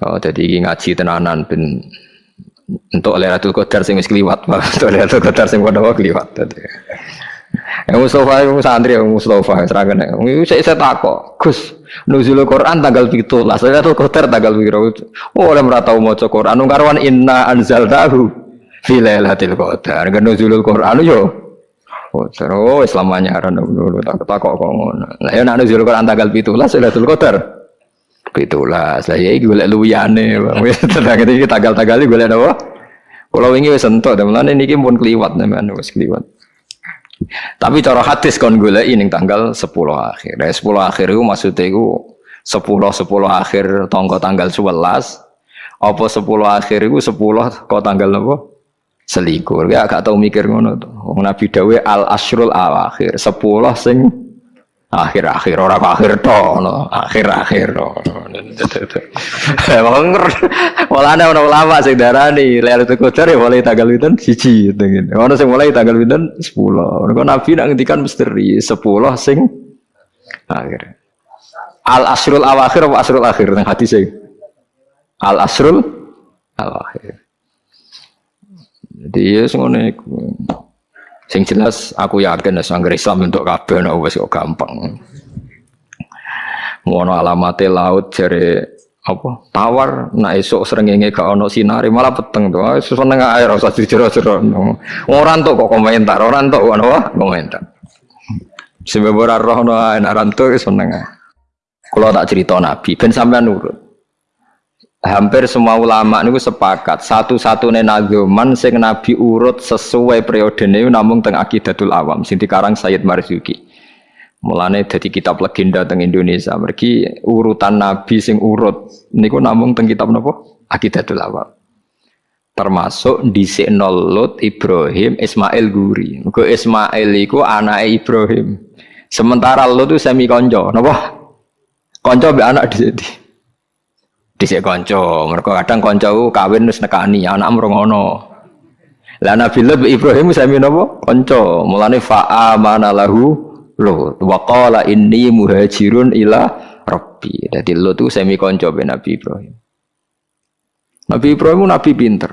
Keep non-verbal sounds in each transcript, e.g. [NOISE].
Oh, jadi ngaji tenanan ben untuk Lailatul Qadar sing wis kliwat, untuk Lailatul Qadar sing padha kliwat. Yang Mustafa yang santri yang Mustafa seragam yang saya saya takut Gus nuzul Quran tanggal itu lah saya tuh kotor tanggal biru oh oleh merata mau cek Quran. Nungkarwan inna anzal tahu filailatil qadar. Kan nuzul Quran yo. Oh seru selamanya aran dulu tak takut kok ngono. Lah ya nuzul Quran tanggal itu lah Lailatul Qadar Pitulah saya gue liat luyane, [LAUGHS] tentang itu tanggal-tanggal gue liat apa? Kalau ini wes sentuh, dan ini pun keliwat, namanya wes keliwat. Tapi cara hadis kon gue ini tanggal 10 akhir. Nah, 10 akhir itu maksudnya itu 10 10 akhir tonggo tanggal 11 apa 10 akhir itu 10 kok tanggal apa? Selikur. Ya agak tahu mikir ngono tuh. Nabi Dawe al asrul awakhir 10 sing akhir-akhir orang akhir to no akhir-akhir to emang malah ada orang ulama sing darani Lailatul Qadar ya mulai tanggal pinten siji gitu ono sing mulai tanggal pinten 10 kok nabi nak ngendikan misteri 10 sing akhir. Al asrul awakhir apa asrul akhir nang hadis al asrul awakhir jadi ya ngono Sing jelas aku yakin nek sangger Islam untuk kabeh nek wis kok gampang. Ngono alamate laut jare apa? Tawar nak esok srengenge gak ono sinari malah peteng tuh ah, seneng air usah dijero-jero. Ora entuk kok komentar ora entuk ngono komentar. Sebab ora roh no enak rantuk seneng kalau tak cerita nabi ben sampean nurut hampir semua ulama niku sepakat satu-satunya nagoman sing nabi urut sesuai periode ini namun teng akidatul awam sing dikarang Sayyid Marzuki mulane jadi kitab legenda teng Indonesia. Mergi urutan nabi sing urut niku namun teng kitab napa? Akidatul awam. Termasuk di Lut Ibrahim Ismail Guri. Muga Ismail iku anake Ibrahim. Sementara Lut itu semi konco napa? Konco be anak di dhisik kanca. Mereka kadang kanca kawin wis nekani anak mrongono lah Nabi Lut Ibrahim sami napa kanca. Mulane fa amana lahu Lut wa qala inni muhajirun ila rabbi. Dadi Lut itu sami kanca be Nabi Ibrahim. Nabi Ibrahim nabi pinter.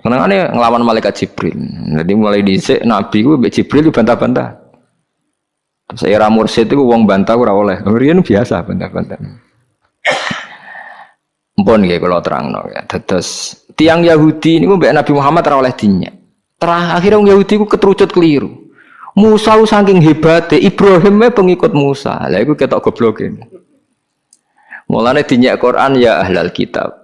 Senengane nglawan malaikat Jibril. Jadi mulai dhisik nabi ku mbek Jibril bantah-bantah. Saya mursid itu wong bantah ora oleh. Riyen biasa bantah-bantah Mpun nggih kula terangno ya. Terus tiang Yahudi niku mbek Nabi Muhammad ora oleh. Terakhir wong Yahudi ku keterucut keliru. Musa saking hebatnya Ibrahim pengikut Musa. Lah iku ketok goblok ini. Mulane dinyak Quran ya ahlal kitab.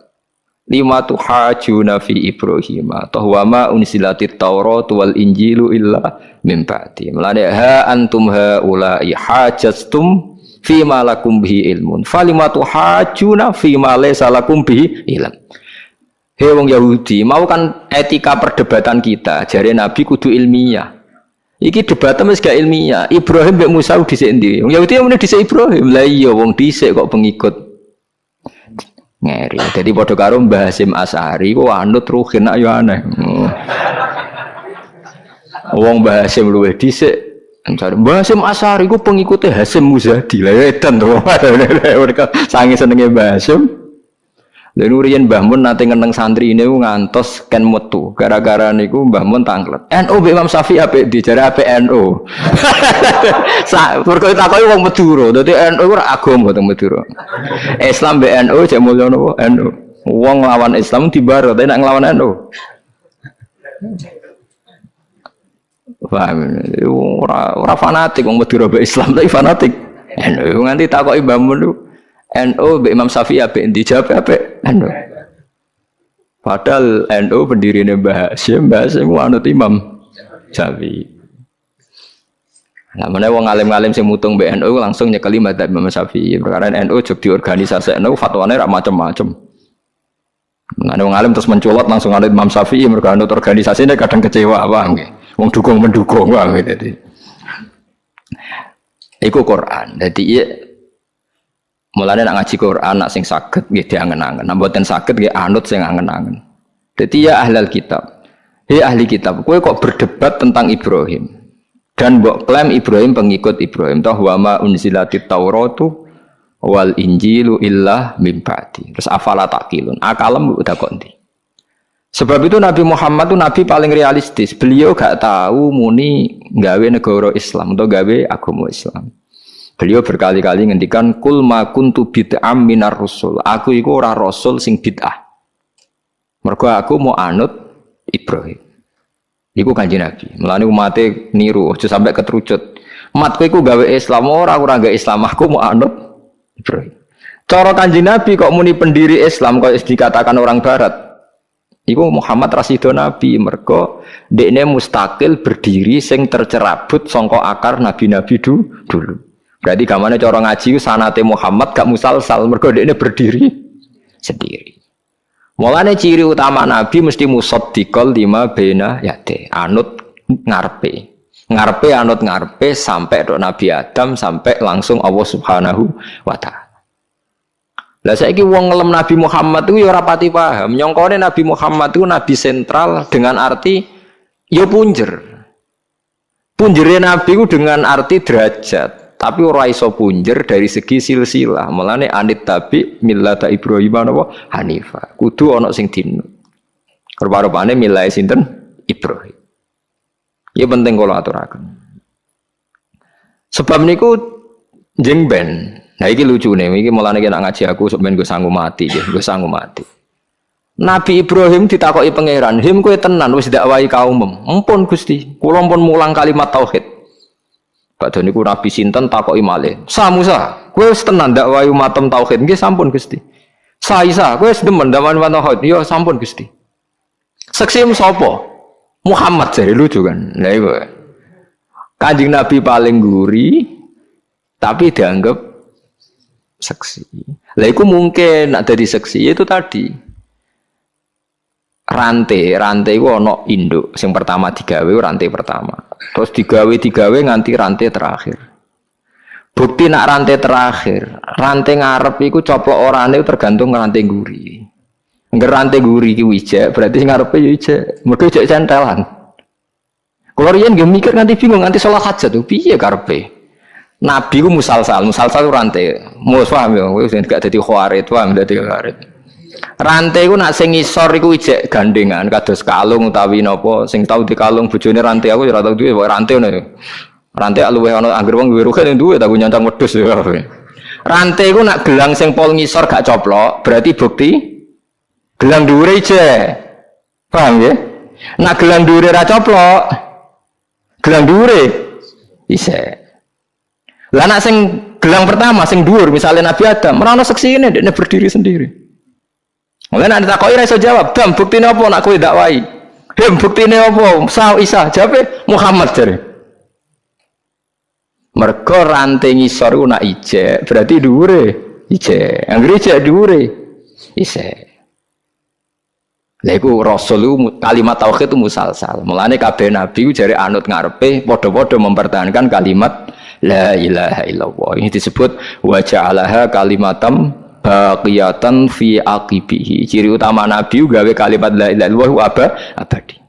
Lima tuhajuna fi Ibrahim wa ma unsilatit Taurat wal Injilu illa min ba'di. Mulane ha antum haula'i hajastum fima lakum bihi ilmun falimatu hajuna fima laysa lakum bihi ilm Hei wong Yahudi, mau kan etika perdebatan kita, jari Nabi kudu ilmiah. Iki debatnya mesti gak ilmiah. Ibrahim mbek Musa dhisik endi? Wong Yahudi yang dhisik Ibrahim. Lah iya wong dhisik kok pengikut ngeri. Jadi padha karo Mbah Hasim Asari kok anut ruhin nak yo aneh. Wong Mbah Hasim luwih dhisik Misalnya, Mbah Hasim Asari ku pengikutnya Hasim Muzadi. Lah ya edan tuh [LAUGHS] mereka sangi senengnya Mbah Hasim. Dan urian Mbah Mun nanti ngeneng santri ini ngantos ken metu. Gara-gara niku Mbah Mun tanglet. NU Imam Syafi'i apa di jari apa [LAUGHS] NU berkali takoi wong Madura. Jadi NU ora agama teng Madura. Islam BNU cek mulya napa? NU wong lawan Islam tibar tapi nak nglawan NU Paham? Ora ora fanatik wong Madura be Islam tapi fanatik. NU nganti takoki Mbah Mun NU be Imam Syafi'i ape dijawab ape NU. Padahal NU pendirine Mbah Hasyim, Mbah Hasyim anut Imam Syafi'i. Nah, mana wong alim-alim sing mutung BNU langsung nyekeli madzhab Imam Syafi'i. Perkara NU jog di organisasi NU fatwane ra macam-macam. Nah, wong alim terus menculot langsung anut Imam Syafi'i mergo anut organisasi ini kadang kecewa paham nggih. Wong dukung mendukung wah jadi. Iku Quran. Jadi iya mulane nak ngaji Quran nak sing saged nggih diangen-angen. Nak mboten saged nggih anut sing angen-angen. Jadi ya ahlal kitab. Hei ahli kitab, kowe kok berdebat tentang Ibrahim dan mbok klaim Ibrahim pengikut Ibrahim. Toh wa ma unzilatit Tauratu wal injilu illa mim ba'di. Terus afala takilun. Akalem udah kok ndi. Sebab itu Nabi Muhammad itu Nabi paling realistis. Beliau gak tahu muni gawe negara Islam atau gawe agama Islam. Beliau berkali-kali ngendikan kul ma kuntu bid'am minar rusul. Aku iku ora rasul sing bid'ah. Mergo aku mau anut Ibrahim. Iku kanji Nabi. Mulane umate niru aja sampai keterucut. Matku iku gawe Islam ora ora gawe Islam aku mau anut Ibrahim. Cara kanji Nabi kok muni pendiri Islam kok dikatakan orang barat. Iku Muhammad Rasido Nabi mergo dekne mustakil berdiri sing tercerabut songko akar nabi-nabi dulu. Berarti gamane cara ngaji sanate Muhammad gak musalsal mergo dekne berdiri sendiri. Mulane ciri utama nabi mesti musaddiqal lima bena yate, anut ngarpe. Ngarpe anut ngarpe sampai dok Nabi Adam sampai langsung Allah Subhanahu wa taala. Lah saiki wong ngelem Nabi Muhammad itu ya ora pati paham. Nyongkone Nabi Muhammad itu nabi sentral dengan arti ya punjer. Punjere Nabi itu dengan arti derajat, tapi ora iso punjer dari segi silsilah. Mulane anit tabi millata Ibrahim apa Hanifa. Kudu ana sing dino. Rupa-rupane milai sinten Ibrahim. Ya penting kalau aturaken. Sebab niku jeng ben Nah ini lucu nih, ini malah nih ngaji aku sebenarnya gue sanggup mati, ya, gue sanggup mati. Nabi Ibrahim ditakoi pangeran, him kue tenan wis dakwai kaum Empun Gusti, kula pun mulang kalimat tauhid. Padahal niku Nabi sinten takoki malih. Sa Musa, kowe wis tenan dakwai umatem tauhid nggih sampun Gusti. Sa Isa, kowe wis demen dakwai tauhid. Ya sampun Gusti. Seksi sapa? Muhammad jadi lucu kan. Lah iku. Kanjeng Nabi paling guri tapi dianggap seksi. Lah itu mungkin nak dari seksi itu tadi. Rantai rantai itu ono induk. Yang pertama digawe rantai pertama. Terus digawe digawe nganti rantai terakhir. Bukti nak rantai terakhir rantai ngarep itu coplok orang itu tergantung rantai guri. Nggak rantai guri ki wijek berarti ngarep itu wijek. Mereka wijek centelan. Kalau rian gak mikir nanti bingung nanti sholat hajat tuh piye karpe Nabi ku musalsal, musalsal rantai. Mus paham ya, sing gak dadi khawarit, paham dadi khawarit. Rantai ku nak sing ngisor iku ijek gandengan kados kalung utawi napa sing tau di kalung bojone rantai aku ora tau duwe rantai ngono. Rantai luwe ana anggere wong duwe rugen duwe tak nyancang wedhus ya. Rantai ku nak gelang sing pol ngisor gak coplok, berarti bukti gelang dhuwure ijek. Paham ya? Nak gelang dhuwure ra coplok, gelang dhuwure isek. Lah nak sing gelang pertama sing dhuwur misalnya Nabi Adam, merana seksi ini dia berdiri sendiri. Mulai nanti tak kau iso jawab, dam bukti apa nak kue dakwai? Hem bukti apa? Sa Isa jawab Muhammad jadi. Mereka rantai ngisor nak ije, berarti dhuwure ije. Anggere ije dhuwure ise. Lha iku rasul kalimat tauhid itu musalsal. Mulane kabeh nabi jare anut ngarepe padha-padha mempertahankan kalimat La ilaha illallah. Ini disebut waja'alaha kalimatam baqiyatan fi aqibihi. Ciri utama Nabi gawe kalimat la ilaha illallah abadi.